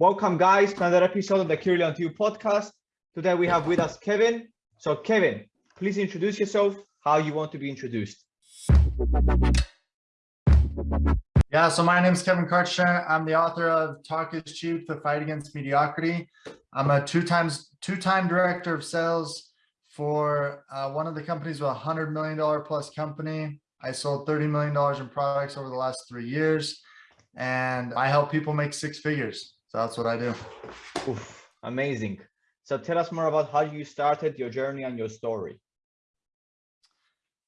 Welcome guys to another episode of the Clearly Unto You podcast. Today we have with us Kevin. So Kevin, please introduce yourself, how you want to be introduced. Yeah, so my name is Kevin Kartshner. I'm the author of Talk is Cheap, The Fight Against Mediocrity. I'm a two times two-time director of sales for uh, one of the companies with a $100 million plus company. I sold $30 million in products over the last three years, and I help people make six figures. So that's what I do. Oof, amazing. So tell us more about how you started your journey and your story.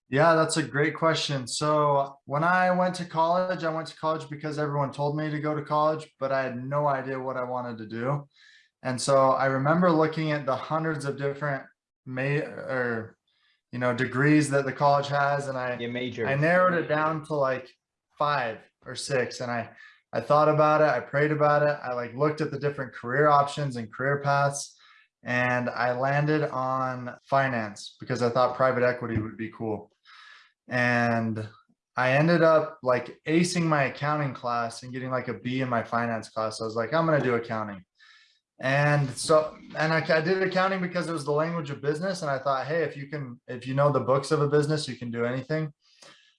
Yeah, that's a great question. So when I went to college, I went to college because everyone told me to go to college, but I had no idea what I wanted to do. And so I remember looking at the hundreds of different may or you know degrees that the college has, and I. I narrowed it down to like five or six, and I I thought about it, I prayed about it, I like looked at the different career options and career paths, and I landed on finance because I thought private equity would be cool and I ended up like acing my accounting class and getting like a B in my finance class. I was like, I'm going to do accounting. And so, and I, I, did accounting because it was the language of business. And I thought, hey, if you can, if you know the books of a business, you can do anything.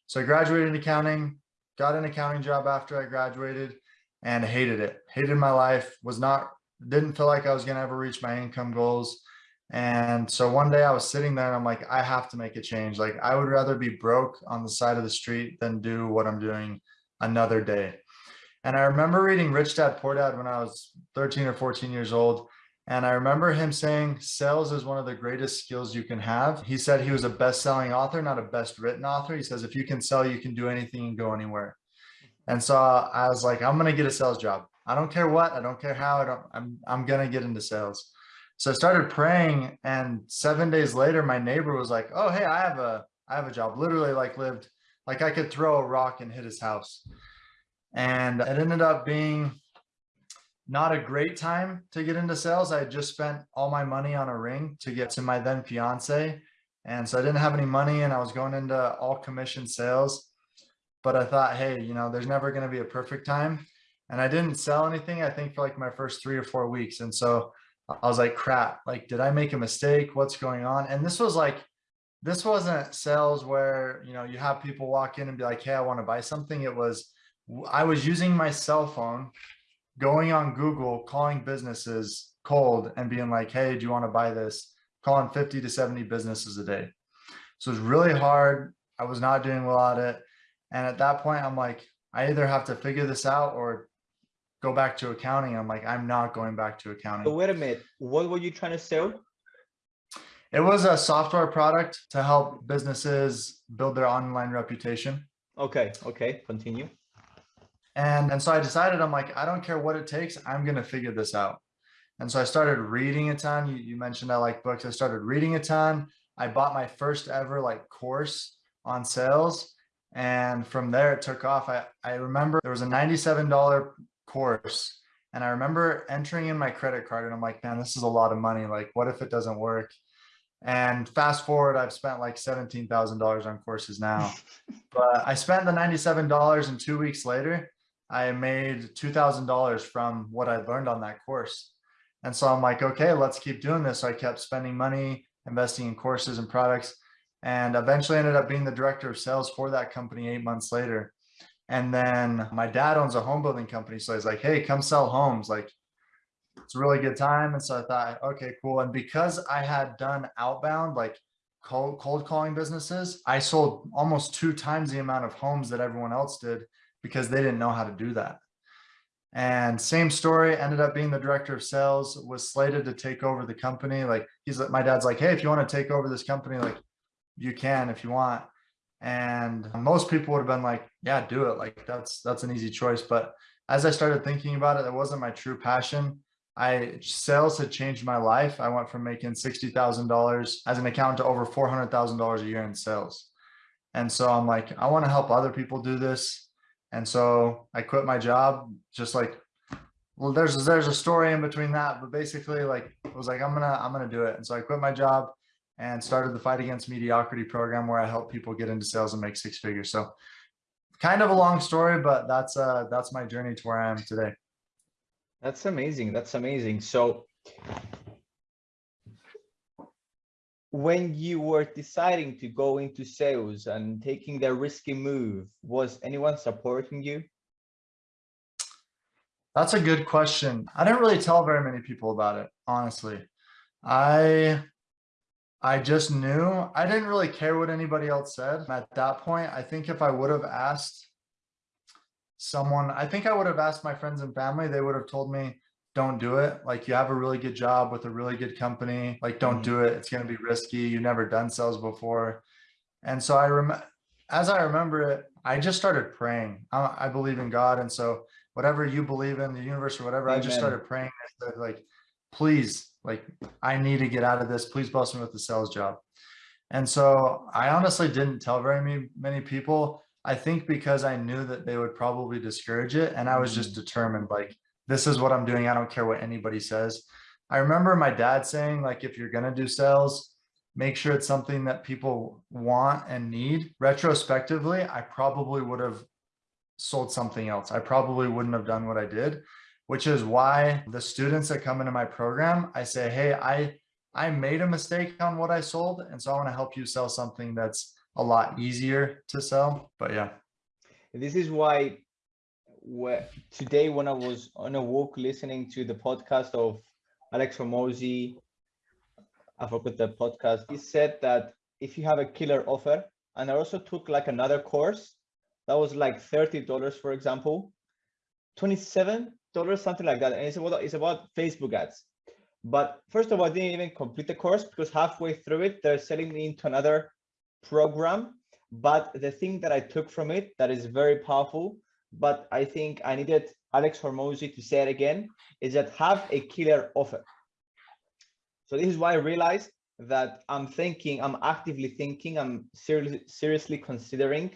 So I graduated in accounting, got an accounting job after I graduated and hated it. Hated my life, was not, didn't feel like I was going to ever reach my income goals. And so one day I was sitting there and I'm like, I have to make a change. Like I would rather be broke on the side of the street than do what I'm doing another day. And I remember reading Rich Dad Poor Dad when I was 13 or 14 years old. And I remember him saying sales is one of the greatest skills you can have. He said he was a best-selling author, not a best written author. He says, if you can sell, you can do anything and go anywhere. Mm-hmm. And so I was like, I'm going to get a sales job. I don't care what, I don't care how, I don't, I'm, I'm going to get into sales. So I started praying and seven days later, my neighbor was like, oh, hey, I have a, I have a job. Literally like lived, like I could throw a rock and hit his house. And it ended up being not a great time to get into sales. I just spent all my money on a ring to get to my then fiance. And so I didn't have any money and I was going into all commission sales. But I thought, hey, you know, there's never going to be a perfect time. And I didn't sell anything, I think for like my first three or four weeks. And so I was like, crap, like, did I make a mistake? What's going on? And this was like, this wasn't sales where, you know, you have people walk in and be like, hey, I want to buy something. It was, I was using my cell phone, going on Google, calling businesses cold and being like, hey, do you want to buy this? Calling 50 to 70 businesses a day. So it's really hard. I was not doing well at it. And at that point, I'm like, I either have to figure this out or go back to accounting. I'm like, I'm not going back to accounting. So wait a minute, what were you trying to sell? It was a software product to help businesses build their online reputation. Okay, okay, continue. And, and so I decided, I'm like, I don't care what it takes, I'm going to figure this out. And so I started reading a ton. You, you mentioned I like books. I started reading a ton. I bought my first ever like course on sales. And from there it took off. I, I remember there was a $97 course. And I remember entering in my credit card and I'm like, man, this is a lot of money. Like, what if it doesn't work? And fast forward, I've spent like $17,000 on courses now, but I spent the $97 and two weeks later, I made $2,000 from what I learned on that course. And so I'm like, okay, let's keep doing this. So I kept spending money, investing in courses and products, and eventually ended up being the director of sales for that company eight months later. And then my dad owns a home building company. So he's like, hey, come sell homes. Like, it's a really good time. And so I thought, okay, cool. And because I had done outbound, like cold, cold calling businesses, I sold almost two times the amount of homes that everyone else did because they didn't know how to do that. And same story, ended up being the director of sales, was slated to take over the company. Like he's my dad's like, hey, if you want to take over this company, like you can if you want. And most people would have been like, yeah, do it. Like that's, that's an easy choice. But as I started thinking about it, it wasn't my true passion. I sales had changed my life. I went from making $60,000 as an accountant to over $400,000 a year in sales. And so I'm like, I want to help other people do this. And so I quit my job, just like, well, there's, there's a story in between that, but basically like, it was like, I'm gonna, I'm gonna do it. And so I quit my job and started the Fight Against Mediocrity program where I help people get into sales and make six figures. So kind of a long story, but that's uh, that's my journey to where I am today. That's amazing. That's amazing. So when you were deciding to go into sales and taking that risky move, was anyone supporting you? That's a good question. I didn't really tell very many people about it, honestly. I I just knew I didn't really care what anybody else said at that point. I think if I would have asked someone, I think I would have asked my friends and family, they would have told me, don't do it. Like you have a really good job with a really good company. Like don't do it. It's going to be risky. You've never done sales before. And so I remember, as I remember it, I just started praying. I, I, believe in God. And so whatever you believe in the universe or whatever, Amen. I just started praying like, please, like I need to get out of this. Please bless me with the sales job. And so I honestly didn't tell very many, many people. I think because I knew that they would probably discourage it. And I was just mm. determined like, this is what I'm doing. I don't care what anybody says. I remember my dad saying like, if you're going to do sales, make sure it's something that people want and need. Retrospectively, I probably would have sold something else. I probably wouldn't have done what I did, which is why the students that come into my program, I say, hey, I, I made a mistake on what I sold. And so I want to help you sell something that's a lot easier to sell. But yeah. This is why where today when I was on a walk listening to the podcast of Alex Hormozi, I forgot the podcast, he said that if you have a killer offer, and I also took like another course that was like $30, for example, $27, something like that. And it's about, it's about Facebook ads. But first of all, I didn't even complete the course because halfway through it, they're selling me into another program. But the thing that I took from it that is very powerful but I think I needed Alex Hormozi to say it again, is that have a killer offer. So this is why I realized that I'm thinking, I'm actively thinking, I'm seriously, seriously considering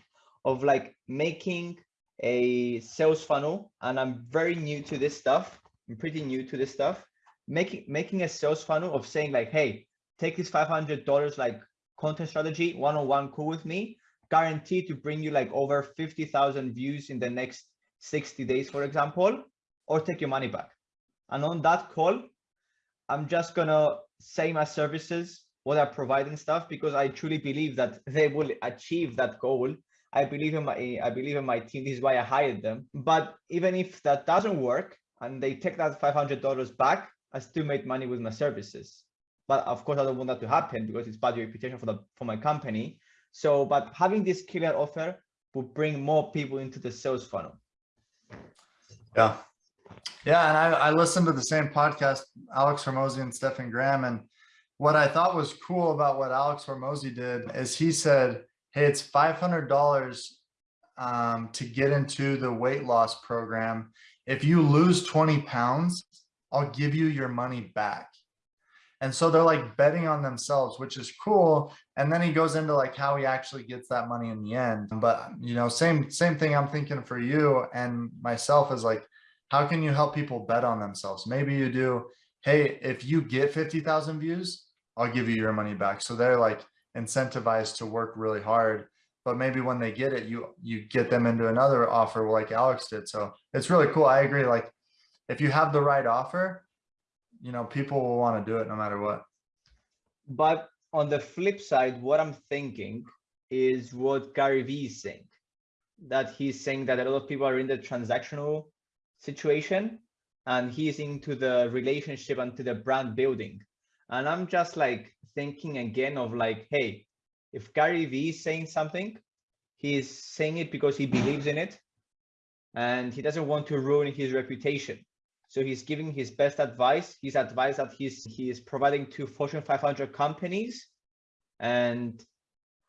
of like making a sales funnel. And I'm very new to this stuff. I'm pretty new to this stuff. Making, making a sales funnel of saying like, hey, take this $500 like content strategy one-on-one -on -one call with me guaranteed to bring you like over 50,000 views in the next 60 days, for example, or take your money back. And on that call, I'm just gonna say my services, what I provide and stuff, because I truly believe that they will achieve that goal. I believe in my I believe in my team. This is why I hired them. But even if that doesn't work and they take that $500 back, I still made money with my services. But of course, I don't want that to happen because it's bad reputation for the for my company. So, but having this killer offer will bring more people into the sales funnel. Yeah. Yeah. And I, I listened to the same podcast, Alex Hormozi and Stefan Graham. And what I thought was cool about what Alex Hormozi did is he said, Hey, it's $500 um, to get into the weight loss program. If you lose 20 pounds, I'll give you your money back. And so they're like betting on themselves, which is cool. And then he goes into like how he actually gets that money in the end. But you know, same same thing I'm thinking for you and myself is like, how can you help people bet on themselves? Maybe you do, hey, if you get 50,000 views, I'll give you your money back. So they're like incentivized to work really hard. But maybe when they get it, you you get them into another offer like Alex did. So it's really cool. I agree. Like if you have the right offer, you know, people will want to do it no matter what. But on the flip side, what I'm thinking is what Gary Vee is saying, that he's saying that a lot of people are in the transactional situation and he's into the relationship and to the brand building. And I'm just like thinking again of like, hey, if Gary Vee is saying something, he's saying it because he believes in it and he doesn't want to ruin his reputation. So he's giving his best advice. His advice that he's he is providing to Fortune 500 companies, and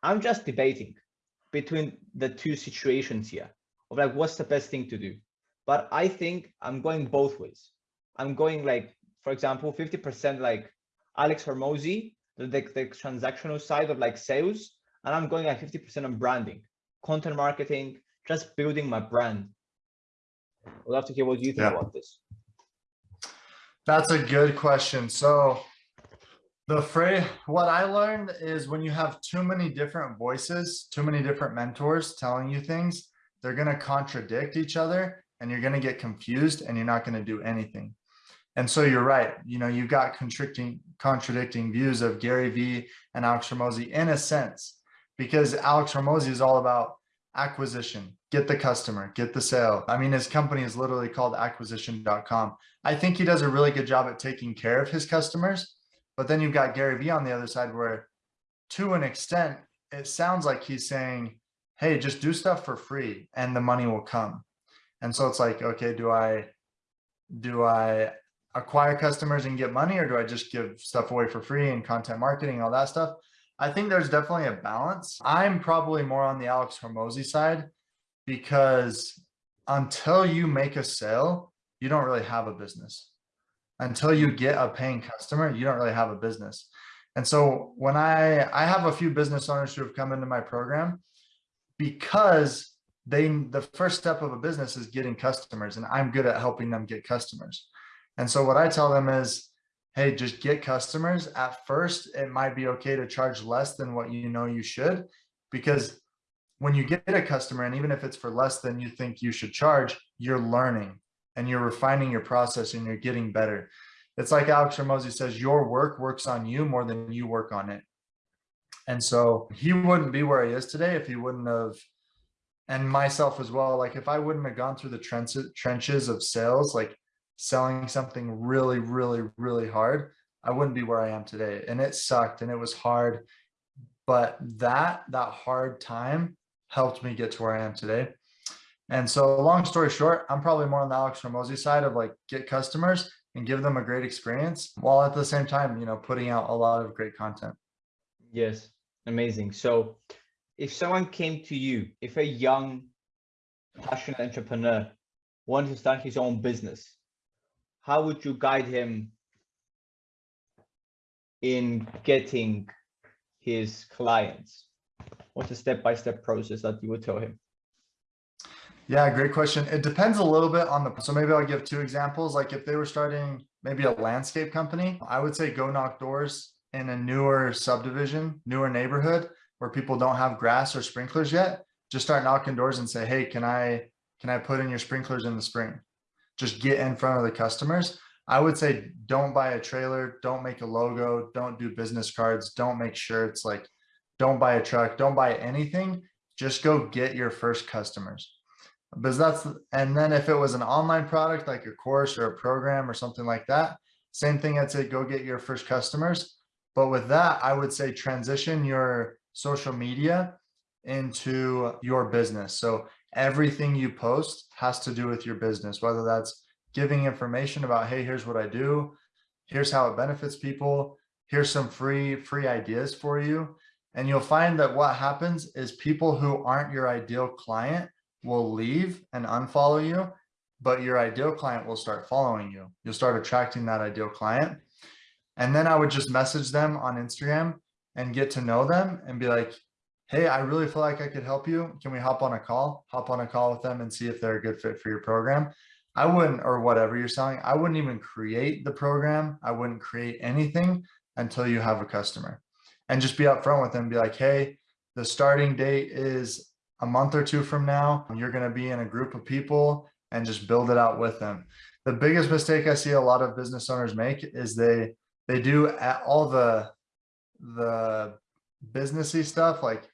I'm just debating between the two situations here of like what's the best thing to do. But I think I'm going both ways. I'm going like, for example, 50% like Alex Hormozi, the, the, the transactional side of like sales, and I'm going like 50% on branding, content marketing, just building my brand. I'd love to hear what you think yeah. about this. That's a good question. So the phrase, what I learned is when you have too many different voices, too many different mentors telling you things, they're going to contradict each other and you're going to get confused and you're not going to do anything. And so you're right. You know, you've got contradicting contradicting views of Gary Vee and Alex Hormozi in a sense, because Alex Hormozi is all about acquisition, get the customer, get the sale. I mean, his company is literally called acquisition.com. I think he does a really good job at taking care of his customers. But then you've got Gary Vee on the other side where to an extent, it sounds like he's saying, hey, just do stuff for free and the money will come. And so it's like, okay, do I do I acquire customers and get money or do I just give stuff away for free and content marketing, all that stuff? I think there's definitely a balance. I'm probably more on the Alex Hormozi side because until you make a sale, you don't really have a business. Until you get a paying customer, you don't really have a business. And so when I, I have a few business owners who have come into my program because they, the first step of a business is getting customers and I'm good at helping them get customers. And so what I tell them is, hey, just get customers. At first, it might be okay to charge less than what you know you should, because when you get a customer, and even if it's for less than you think you should charge, you're learning and you're refining your process and you're getting better. It's like Alex Hormozi says, your work works on you more than you work on it. And so he wouldn't be where he is today if he wouldn't have, and myself as well, like if I wouldn't have gone through the trenches of sales, like selling something really, really, really hard, I wouldn't be where I am today. And it sucked and it was hard. But that, that hard time helped me get to where I am today. And so long story short, I'm probably more on the Alex Hormozi side of like get customers and give them a great experience while at the same time, you know, putting out a lot of great content. Yes, amazing. So if someone came to you, if a young passionate entrepreneur wanted to start his own business, how would you guide him in getting his clients? What's a step-by-step -step process that you would tell him? Yeah, great question. It depends a little bit on the, so maybe I'll give two examples. Like if they were starting maybe a landscape company, I would say go knock doors in a newer subdivision, newer neighborhood where people don't have grass or sprinklers yet. Just start knocking doors and say, hey, can I, can I put in your sprinklers in the spring? just get in front of the customers. I would say don't buy a trailer, don't make a logo, don't do business cards, don't make shirts, like don't buy a truck, don't buy anything. Just go get your first customers. Because that's, and then if it was an online product, like a course or a program or something like that, same thing, I'd say go get your first customers. But with that, I would say transition your social media into your business. So everything you post has to do with your business, whether that's giving information about, hey, here's what I do, here's how it benefits people, here's some free, free ideas for you. And you'll find that what happens is people who aren't your ideal client will leave and unfollow you, but your ideal client will start following you. You'll start attracting that ideal client. And then I would just message them on Instagram and get to know them and be like, hey, I really feel like I could help you. Can we hop on a call? Hop on a call with them and see if they're a good fit for your program. I wouldn't, or whatever you're selling, I wouldn't even create the program. I wouldn't create anything until you have a customer and just be upfront with them. Be like, hey, the starting date is a month or two from now. You're going to be in a group of people and just build it out with them. The biggest mistake I see a lot of business owners make is they they do all the the businessy stuff like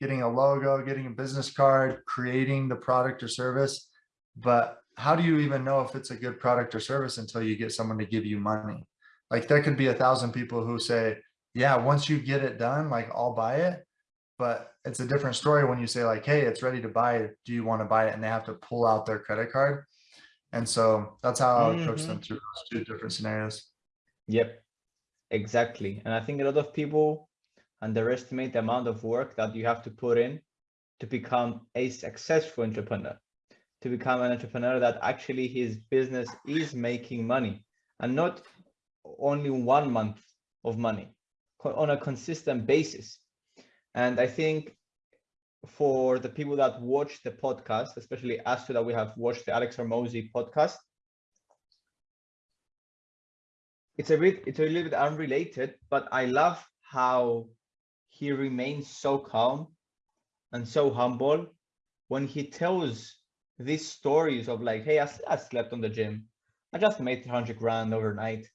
getting a logo, getting a business card, creating the product or service. But how do you even know if it's a good product or service until you get someone to give you money? Like there could be a thousand people who say, yeah, once you get it done, like I'll buy it. But it's a different story when you say like, hey, it's ready to buy. Do you want to buy it? And they have to pull out their credit card. And so that's how I would coach mm -hmm. them through those two different scenarios. Yep, exactly. And I think a lot of people underestimate the amount of work that you have to put in to become a successful entrepreneur, to become an entrepreneur that actually his business is making money and not only one month of money on a consistent basis. And I think for the people that watch the podcast, especially us two that we have watched the Alex Hormozi podcast, it's a bit, it's a little bit unrelated, but I love how he remains so calm and so humble when he tells these stories of like, hey, I slept on the gym. I just made 300 grand overnight.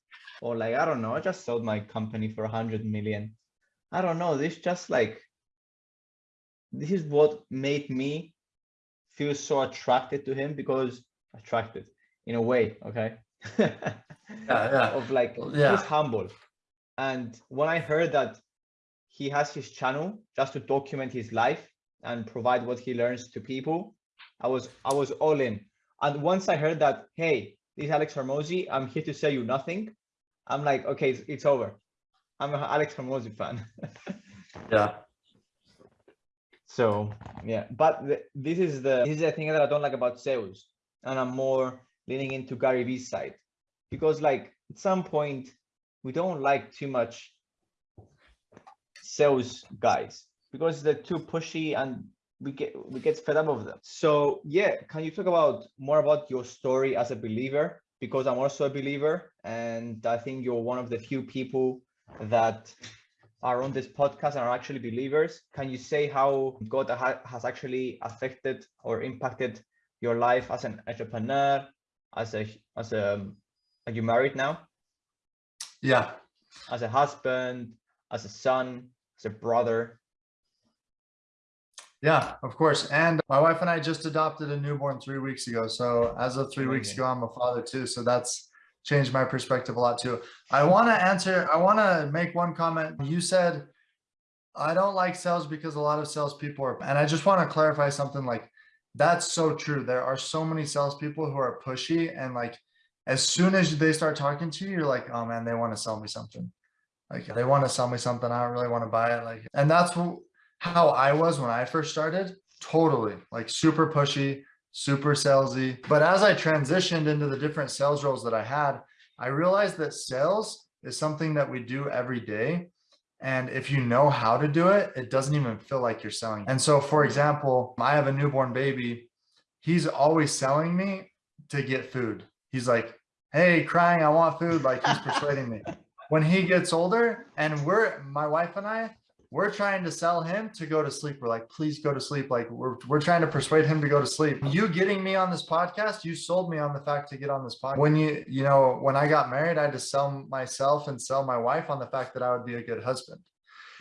Or like, I don't know, I just sold my company for 100 million. I don't know, this just like, this is what made me feel so attracted to him because attracted in a way, okay? yeah. yeah. Of like, Yeah. he's humble. And when I heard that he has his channel just to document his life and provide what he learns to people, I was I was all in. And once I heard that, hey, this is Alex Hormozi, I'm here to sell you nothing. I'm like, okay, it's, it's over. I'm an Alex Hormozi fan. Yeah. So yeah, but th- this is the this is the thing that I don't like about sales, and I'm more leaning into Gary Vee's side because like at some point we don't like too much sales guys because they're too pushy and we get we get fed up of them. So yeah, can you talk about more about your story as a believer? Because I'm also a believer, and I think you're one of the few people that are on this podcast and are actually believers. Can you say how God ha- has actually affected or impacted your life as an entrepreneur, as a as a are you married now, Yeah. as a husband, as a son, as a brother? Yeah, of course. And my wife and I just adopted a newborn three weeks ago. So as of three weeks ago, I'm a father too. So that's changed my perspective a lot too. I want to answer, I want to make one comment. You said, I don't like sales because a lot of salespeople are, and I just want to clarify something like that's so true. There are so many salespeople who are pushy and like as soon as they start talking to you, you're like, oh man, they want to sell me something. Like they want to sell me something. I don't really want to buy it. Like, and that's how I was when I first started. Totally like super pushy, super salesy. But as I transitioned into the different sales roles that I had, I realized that sales is something that we do every day. And if you know how to do it, it doesn't even feel like you're selling. And so, for example, I have a newborn baby. He's always selling me to get food. He's like, hey, crying, I want food. Like he's persuading me. When he gets older and we're, my wife and I, we're trying to sell him to go to sleep. We're like, please go to sleep. Like we're, we're trying to persuade him to go to sleep. You getting me on this podcast, you sold me on the fact to get on this podcast. When you, you know, when I got married, I had to sell myself and sell my wife on the fact that I would be a good husband.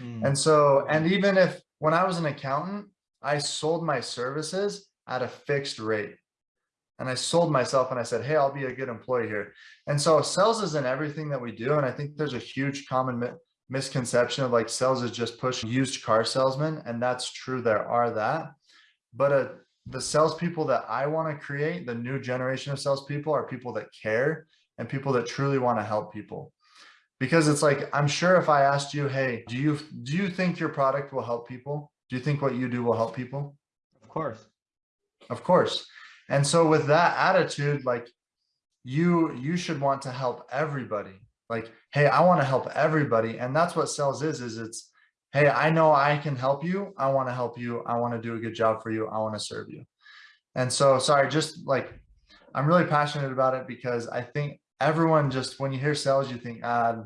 Mm, And so, and even if, when I was an accountant, I sold my services at a fixed rate. And I sold myself and I said, hey, I'll be a good employee here. And so sales is in everything that we do. And I think there's a huge common misconception of like sales is just push used car salesman. And that's true, there are that. But uh, the salespeople that I want to create, the new generation of salespeople are people that care and people that truly want to help people because it's like i'm sure if i asked you hey do you do you think your product will help people do you think what you do will help people of course. of course and so with that attitude like you you should want to help everybody like hey i want to help everybody and that's what sales is is it's hey i know i can help you. I want to help you. I want to do a good job for you. I want to serve you. And so sorry just like i'm really passionate about it because i think everyone just when you hear sales you think ah,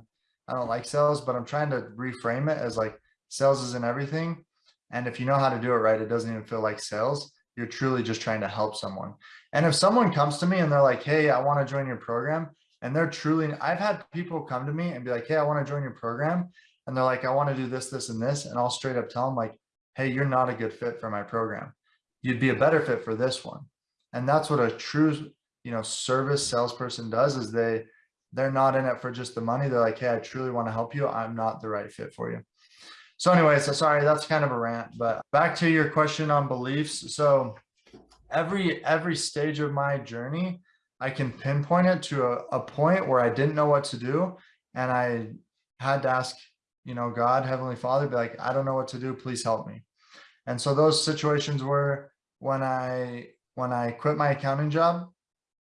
i don't like sales but i'm trying to reframe it as like sales is in everything and if you know how to do it right it doesn't even feel like sales. You're truly just trying to help someone. And if someone comes to me and they're like hey i want to join your program and they're truly i've had people come to me and be like hey i want to join your program. And they're like i want to do this this and this. And i'll straight up tell them like hey you're not a good fit for my program. You'd be a better fit for this one. And that's what a true you know service salesperson does is they they're not in it for just the money. They're like hey i truly want to help you. I'm not the right fit for you. So anyway so sorry that's kind of a rant but back to your question on beliefs. So every every stage of my journey i can pinpoint it to a, a point where i didn't know what to do and i had to ask you know god heavenly father be like i don't know what to do please help me and so those situations were when i when i quit my accounting job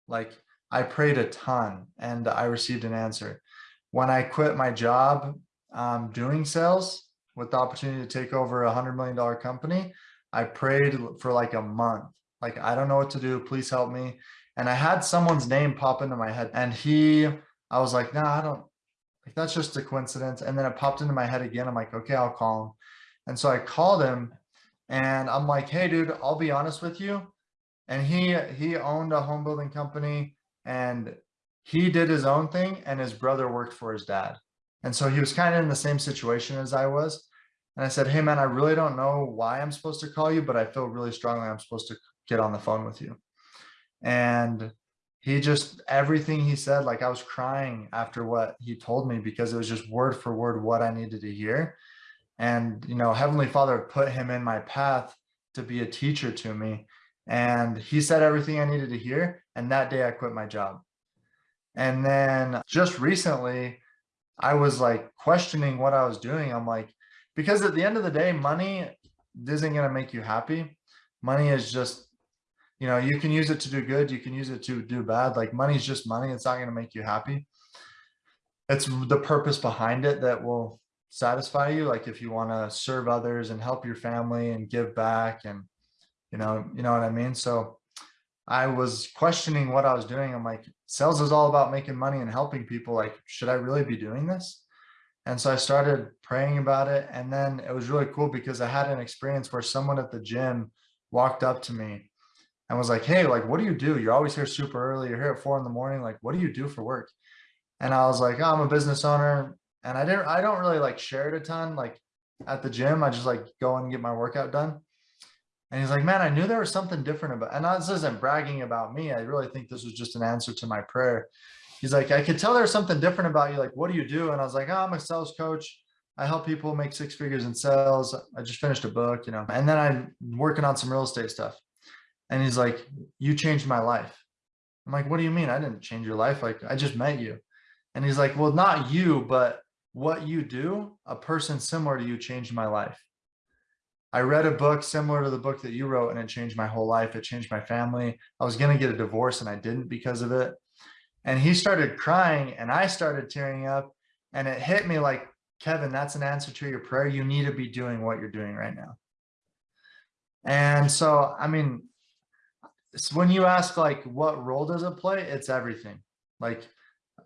like I prayed a ton and I received an answer. When I quit my job um, doing sales with the opportunity to take over a hundred million dollar company, I prayed for like a month. Like, I don't know what to do. Please help me. And I had someone's name pop into my head and he, I was like, no, nah, I don't like, that's just a coincidence. And then it popped into my head again. I'm like, okay, I'll call him. And so I called him and I'm like, hey dude, I'll be honest with you and he he owned a home building company and he did his own thing and his brother worked for his dad and so he was kind of in the same situation as i was and i said hey man i really don't know why i'm supposed to call you but i feel really strongly i'm supposed to get on the phone with you and he just everything he said like i was crying after what he told me because it was just word for word what i needed to hear and you know heavenly father put him in my path to be a teacher to me and he said everything I needed to hear. And that day I quit my job. And then just recently, I was like questioning what I was doing. I'm like, because at the end of the day, money isn't going to make you happy. Money is just, you know, you can use it to do good. You can use it to do bad. Like money is just money. It's not going to make you happy. It's the purpose behind it that will satisfy you. Like if you want to serve others and help your family and give back and you know, you know what I mean? So I was questioning what I was doing. I'm like, sales is all about making money and helping people. Like, should I really be doing this? And so I started praying about it. And then it was really cool because I had an experience where someone at the gym walked up to me and was like, Hey, like, what do you do? You're always here super early. You're here at four in the morning. Like, what do you do for work? And I was like, oh, I'm a business owner. And I didn't, I don't really like share it a ton. Like at the gym, I just like go and get my workout done. And he's like, man, I knew there was something different about, and this isn't bragging about me. I really think this was just an answer to my prayer. He's like, I could tell there's something different about you. Like, what do you do? And I was like, oh, I'm a sales coach. I help people make six figures in sales. I just finished a book, you know, and then I'm working on some real estate stuff. And he's like, you changed my life. I'm like, what do you mean? I didn't change your life. Like, I just met you. And he's like, well, not you, but what you do, a person similar to you changed my life. I read a book similar to the book that you wrote and it changed my whole life. It changed my family. I was going to get a divorce and I didn't because of it. And he started crying and I started tearing up and it hit me like, Kevin, that's an answer to your prayer. You need to be doing what you're doing right now. And so, I mean, when you ask like, what role does it play? It's everything. Like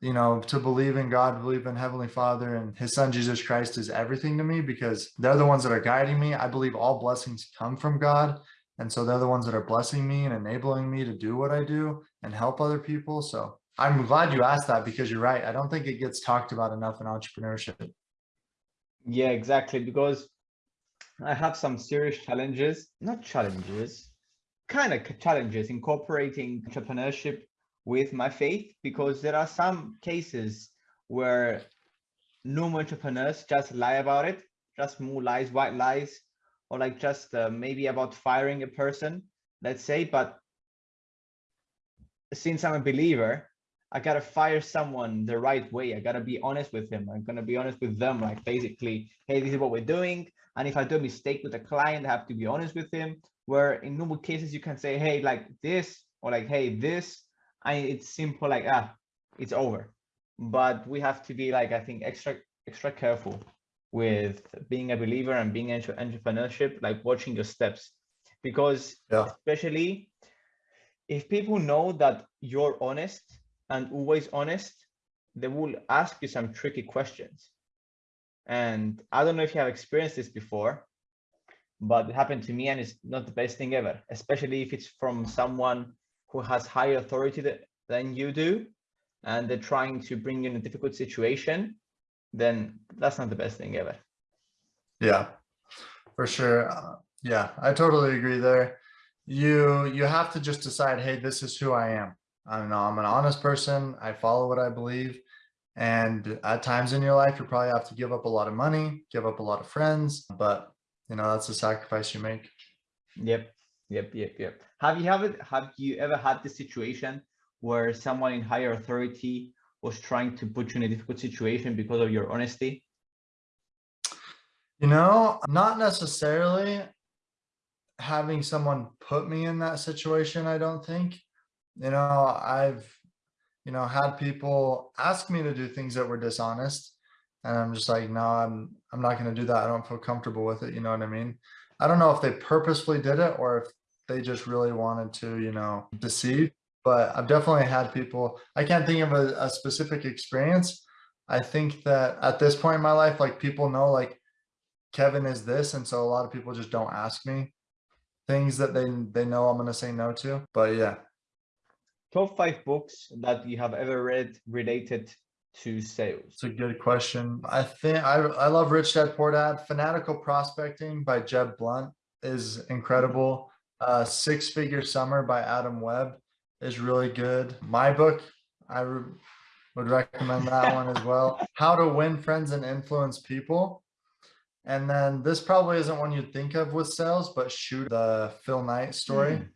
you know, to believe in God, believe in Heavenly Father and his son, Jesus Christ is everything to me because they're the ones that are guiding me. I believe all blessings come from God. And so they're the ones that are blessing me and enabling me to do what I do and help other people. So I'm glad you asked that because you're right. I don't think it gets talked about enough in entrepreneurship. Yeah, exactly. Because I have some serious challenges, not challenges, kind of challenges incorporating entrepreneurship with my faith because there are some cases where normal entrepreneurs just lie about it, just more lies, white lies, or like just uh, maybe about firing a person, let's say. But since I'm a believer, I gotta fire someone the right way. I gotta be honest with him. I'm gonna be honest with them, like basically, hey, this is what we're doing. And if I do a mistake with a client, I have to be honest with him. Where in normal cases, you can say, hey, like this, or like, hey, this, and it's simple like ah, it's over. But we have to be like I think extra extra careful with being a believer and being into entrepreneurship, like watching your steps, because yeah. especially if people know that you're honest and always honest, they will ask you some tricky questions. And I don't know if you have experienced this before, but it happened to me and it's not the best thing ever, especially if it's from someone who has higher authority than you do and they're trying to bring you in a difficult situation, then that's not the best thing ever. Yeah, for sure. Uh, yeah, I totally agree there. You you have to just decide, hey, this is who I am. I know I'm an honest person. I follow what I believe. And at times in your life, you probably have to give up a lot of money, give up a lot of friends, but you know, that's a sacrifice you make. Yep. Yep, yep, yep. Have you ever have you ever had the situation where someone in higher authority was trying to put you in a difficult situation because of your honesty? You know, not necessarily having someone put me in that situation, I don't think. You know, I've, you know, had people ask me to do things that were dishonest. And I'm just like, no, I'm I'm not going to do that. I don't feel comfortable with it. You know what I mean? I don't know if they purposefully did it or if they just really wanted to, you know, deceive. But I've definitely had people, I can't think of a, a specific experience. I think that at this point in my life, like people know like Kevin is this. And so a lot of people just don't ask me. things that they they know I'm gonna say no to. But yeah, Top five books that you have ever read related to sales. it's a good question. I think I I love Rich Dad Poor Dad. Fanatical Prospecting by Jeb Blunt is incredible. Uh, Six Figure Summer by Adam Webb is really good. My book, I re- would recommend that one as well. How to Win Friends and Influence People. And then this probably isn't one you'd think of with sales, but shoot the Phil Knight story Mm.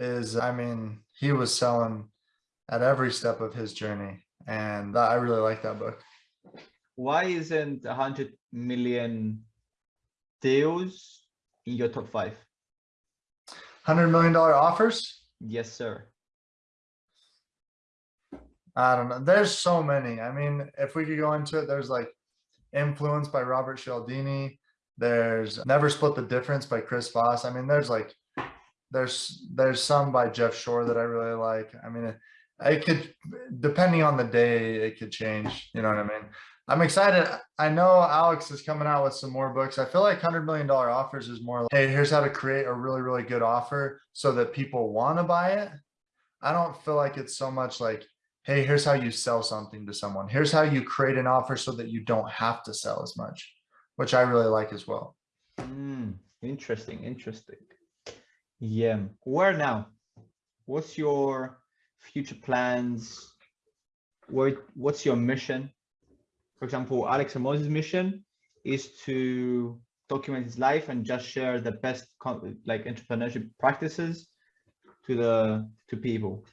is, I mean, he was selling at every step of his journey. And that, I really like that book. Why isn't a hundred million deals in your top five? Hundred million dollar offers. Yes, sir. I don't know. There's so many. I mean, if we could go into it, there's like Influence by Robert Cialdini. There's Never Split the Difference by Chris Voss. I mean, there's like there's there's some by Jeff Shore that I really like. I mean, it, could depending on the day, it could change. You know what I mean? I'm excited. I know Alex is coming out with some more books. I feel like hundred million dollar offers is more like, hey, here's how to create a really, really good offer so that people want to buy it. I don't feel like it's so much like, hey, here's how you sell something to someone. Here's how you create an offer so that you don't have to sell as much, which I really like as well. Mm, interesting, interesting. Yeah. Where now? What's your future plans? Where, what's your mission? For example, Alex Hormozi's mission is to document his life and just share the best like entrepreneurship practices to the to people.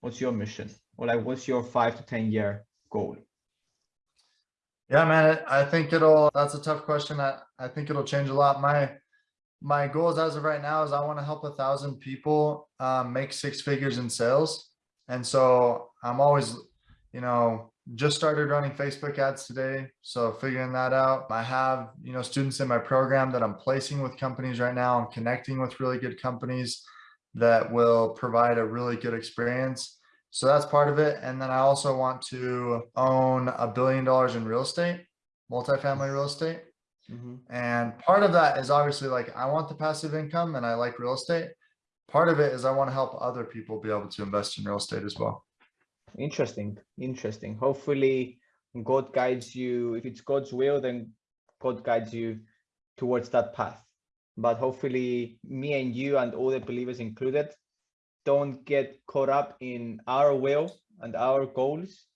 What's your mission? Or like what's your five to ten year goal? Yeah, man, I I think it'll, that's a tough question. I, I think it'll change a lot. My, my goals as of right now is I want to help a thousand people um, make six figures in sales. And so I'm always, you know, just started running Facebook ads today. So figuring that out. I have, you know, students in my program that I'm placing with companies right now. I'm connecting with really good companies that will provide a really good experience. So that's part of it. And then I also want to own a billion dollars in real estate, multifamily real estate. Mhm. And part of that is obviously like, I want the passive income and I like real estate. Part of it is I want to help other people be able to invest in real estate as well. Interesting, interesting. Hopefully, God guides you. If it's God's will, then God guides you towards that path. But hopefully, me and you and all the believers included don't get caught up in our will and our goals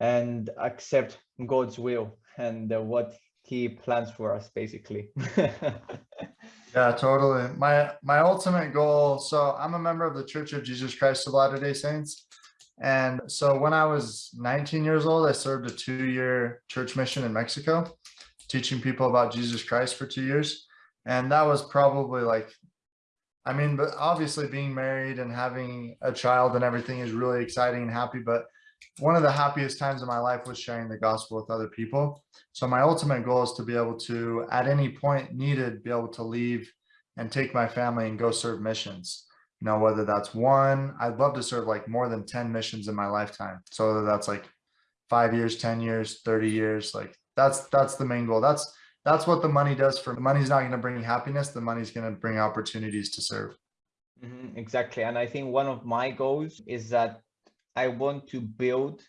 and accept God's will and what He plans for us, basically. Yeah, totally. My my ultimate goal. So I'm a member of the Church of Jesus Christ of Latter-day Saints. And so when I was 19 years old, I served a two-year church mission in Mexico, teaching people about Jesus Christ for two years. And that was probably like, I mean, but obviously being married and having a child and everything is really exciting and happy. But one of the happiest times of my life was sharing the gospel with other people. So my ultimate goal is to be able to, at any point needed, be able to leave and take my family and go serve missions. You know, whether that's one, I'd love to serve like more than 10 missions in my lifetime. So whether that's like five years, 10 years, 30 years, like that's that's the main goal. That's that's what the money does for money's not going to bring happiness. The money's going to bring opportunities to serve. Mhm, exactly. And I think one of my goals is that I want to build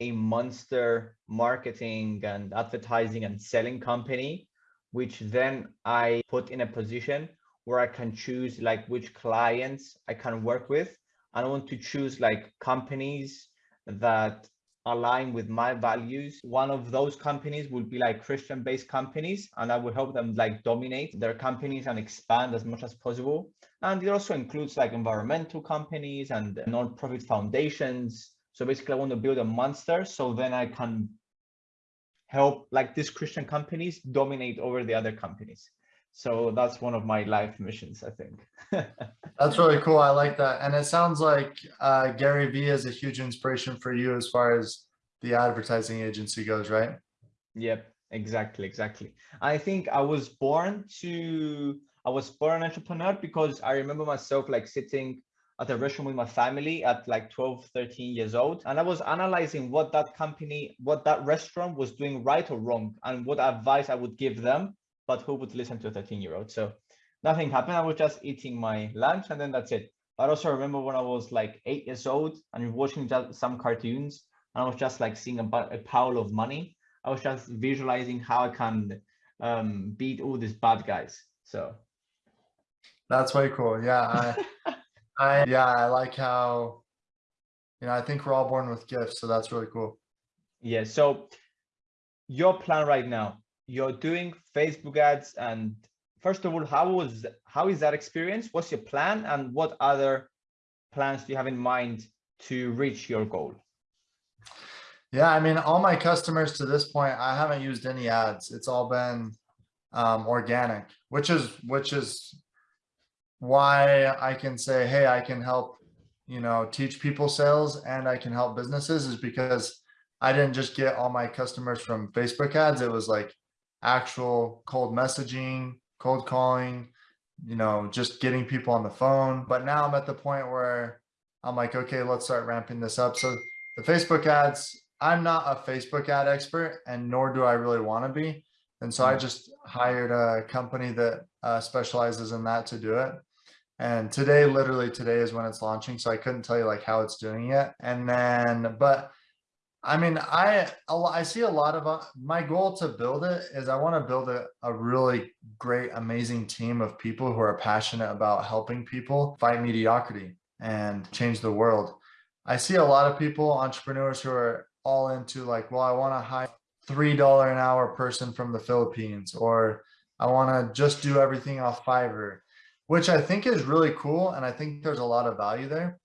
a monster marketing and advertising and selling company, which then I put in a position where I can choose like which clients I can work with. I want to choose like companies that align with my values. One of those companies will be like Christian based companies, and I will help them like dominate their companies and expand as much as possible. And it also includes like environmental companies and non-profit foundations. So basically I want to build a monster so then I can help like these Christian companies dominate over the other companies. So that's one of my life missions, I think. That's really cool. I like that. And it sounds like uh, Gary Vee is a huge inspiration for you as far as the advertising agency goes, right? Yep, exactly, exactly. I think I was born to I was born an entrepreneur because I remember myself like sitting at a restaurant with my family at like 12, 13 years old. And I was analyzing what that company, what that restaurant was doing right or wrong and what advice I would give them, but who would listen to a 13 year old. So nothing happened. I was just eating my lunch and then that's it. But I also remember when I was like eight years old and watching just some cartoons and I was just like seeing a, a pile of money. I was just visualizing how I can um, beat all these bad guys. So that's way cool. Yeah. I, I, yeah, I like how, you know, I think we're all born with gifts. So that's really cool. Yeah. So your plan right now, you're doing Facebook ads and first of all, how was how is that experience? What's your plan and what other plans do you have in mind to reach your goal? Yeah, I mean, all my customers to this point, I haven't used any ads. It's all been um, organic, which is which is why I can say, hey, I can help, you know, teach people sales and I can help businesses is because I didn't just get all my customers from Facebook ads. It was like actual cold messaging, cold calling, you know, just getting people on the phone. But now I'm at the point where I'm like, okay, let's start ramping this up. So the Facebook ads, I'm not a Facebook ad expert and nor do I really want to be. And so I just hired a company that uh, specializes in that to do it. And today, literally today is when it's launching. So I couldn't tell you like how it's doing yet. And then, but I mean, I I see a lot of uh, my goal to build it is I want to build a, a really great, amazing team of people who are passionate about helping people fight mediocrity and change the world. I see a lot of people, entrepreneurs who are all into like, well, I want to hire $3 an hour person from the Philippines, or I want to just do everything off Fiverr, which I think is really cool. And I think there's a lot of value there.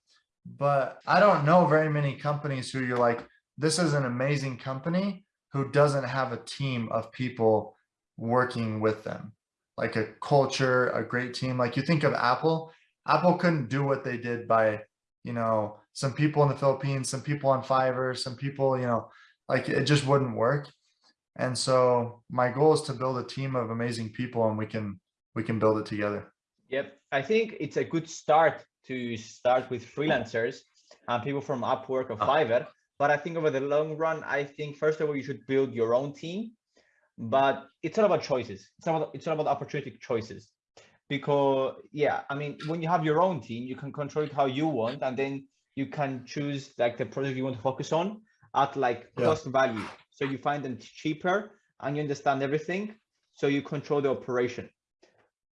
But I don't know very many companies who you're like, this is an amazing company who doesn't have a team of people working with them, like a culture, a great team. Like you think of Apple, Apple couldn't do what they did by, you know, some people in the Philippines, some people on Fiverr, some people, you know, like it just wouldn't work. And so my goal is to build a team of amazing people and we can we can build it together. Yep. I think it's a good start to start with freelancers and people from Upwork or uh-huh. Fiverr but I think over the long run, I think first of all, you should build your own team, but it's all about choices. It's not about, it's all about opportunity choices because yeah, I mean, when you have your own team, you can control it how you want, and then you can choose like the project you want to focus on at like yeah. cost value. So you find them cheaper and you understand everything. So you control the operation.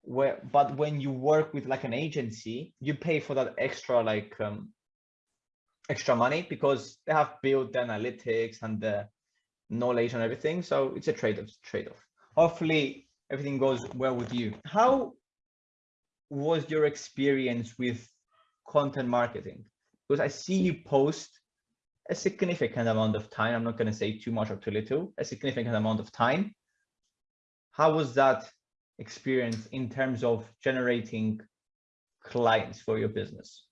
Where, but when you work with like an agency, you pay for that extra like um, extra money because they have built the analytics and the knowledge and everything. So it's a trade-off. Trade-off. Hopefully everything goes well with you. How was your experience with content marketing? Because I see you post a significant amount of time. I'm not going to say too much or too little, a significant amount of time. How was that experience in terms of generating clients for your business?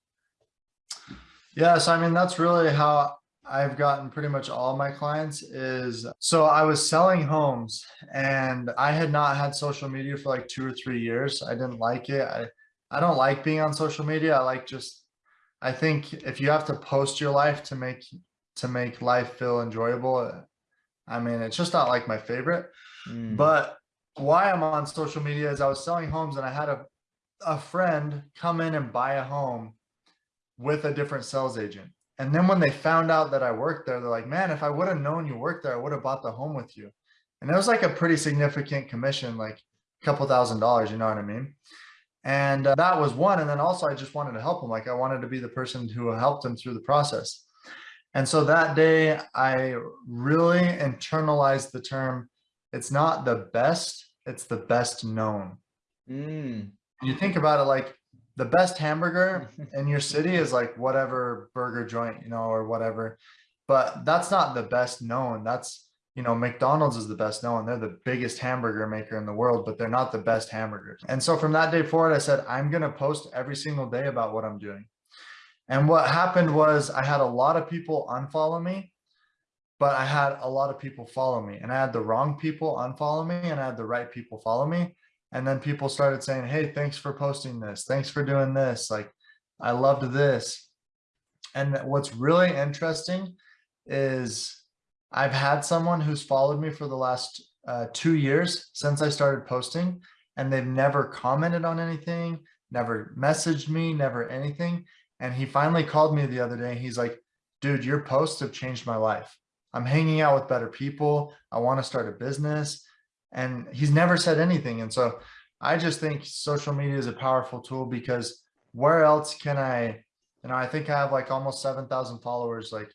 Yes, I mean, that's really how I've gotten pretty much all my clients is, so I was selling homes and I had not had social media for like two or three years. I didn't like it. I, I don't like being on social media. I like just, I think if you have to post your life to make, to make life feel enjoyable, I mean, it's just not like my favorite, mm. but why I'm on social media is I was selling homes and I had a, a friend come in and buy a home with a different sales agent. And then when they found out that I worked there, they're like, man, if I would have known you worked there, I would have bought the home with you. And it was like a pretty significant commission, like a couple thousand dollars, you know what I mean? And uh, that was one. And then also I just wanted to help them. Like I wanted to be the person who helped them through the process. And so that day I really internalized the term, it's not the best, it's the best known. Mm. You think about it like the best hamburger in your city is like whatever burger joint, you know, or whatever. But that's not the best known. That's, you know, McDonald's is the best known. They're the biggest hamburger maker in the world, but they're not the best hamburgers. And so from that day forward, I said, I'm going to post every single day about what I'm doing. And what happened was I had a lot of people unfollow me, but I had a lot of people follow me and I had the wrong people unfollow me and I had the right people follow me. And then people started saying, hey, thanks for posting this. Thanks for doing this. Like, I loved this. And what's really interesting is I've had someone who's followed me for the last uh, two years since I started posting. and they've never commented on anything, never messaged me, never anything. And he finally called me the other day. He's like, dude, your posts have changed my life. I'm hanging out with better people. I want to start a business. And he's never said anything. And so I just think social media is a powerful tool because where else can I, you know, I think I have like almost 7,000 followers. Like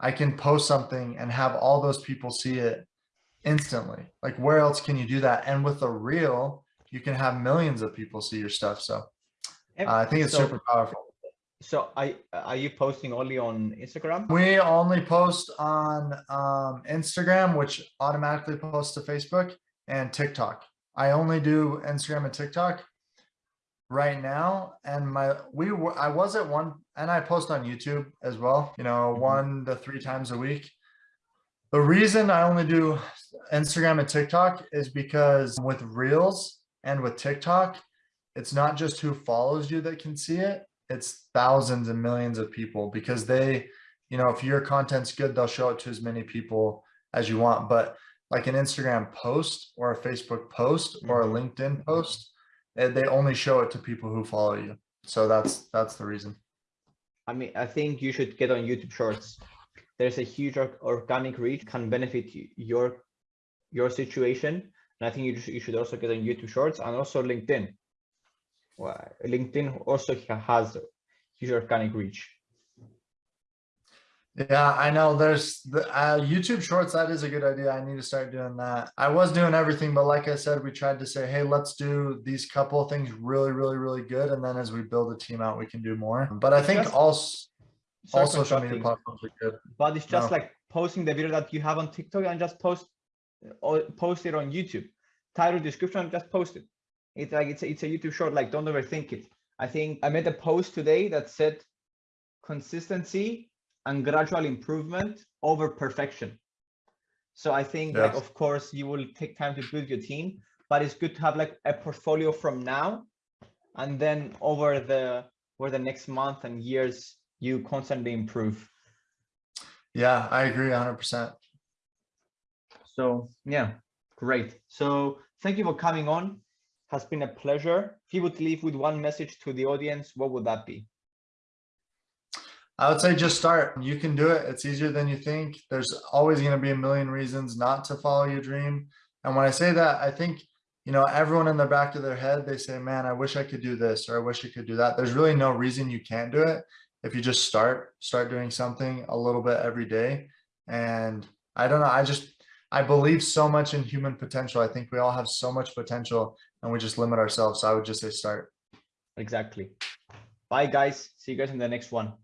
I can post something and have all those people see it instantly. Like where else can you do that? And with a reel, you can have millions of people see your stuff. So uh, I think it's so- super powerful. So I, are you posting only on Instagram? We only post on um, Instagram, which automatically posts to Facebook and TikTok. I only do Instagram and TikTok right now. And my, we were, I was at one, and I post on YouTube as well, you know, Mhm. one to three times a week. The reason I only do Instagram and TikTok is because with Reels and with TikTok, it's not just who follows you that can see it. It's thousands and millions of people because they, you know, if your content's good, they'll show it to as many people as you want. But like an Instagram post or a Facebook post or a Mhm. LinkedIn post, eh, they only show it to people who follow you. So that's that's the reason. I mean, I think you should get on YouTube Shorts. There's a huge organic reach can benefit your your situation, and I think you you should also get on YouTube Shorts and also LinkedIn. Well, LinkedIn also ha- has huge organic reach. Yeah, I know there's the uh, YouTube shorts. That is a good idea. I need to start doing that. I was doing everything, but like I said, we tried to say, hey, let's do these couple of things really, really, really good. And then as we build a team out, we can do more. But I It's think just- all, all social media platforms are good. but it's just No. like posting the video that you have on TikTok and just post or post it on YouTube. Title, description, just post it. It's like it's a, it's a YouTube short. Like don't overthink it. I think I made a post today that said consistency and gradual improvement over perfection. So I think like of course you will take time to build your team, but it's good to have like a portfolio from now and then over the over the next month and years you constantly improve. Yeah, I agree hundred percent. So yeah, great. So thank you for coming on. Has been a pleasure. If you would leave with one message to the audience, what would that be? I would say just start. You can do it. It's easier than you think. There's always going to be a million reasons not to follow your dream. And when I say that, I think, you know, everyone in the back of their head, they say, man, I wish I could do this or I wish I could do that. There's really no reason you can't do it. If you just start, start doing something a little bit every day. And I don't know. I just, I believe so much in human potential. I think we all have so much potential and we just limit ourselves. So I would just say start. Exactly. Bye guys. See you guys in the next one.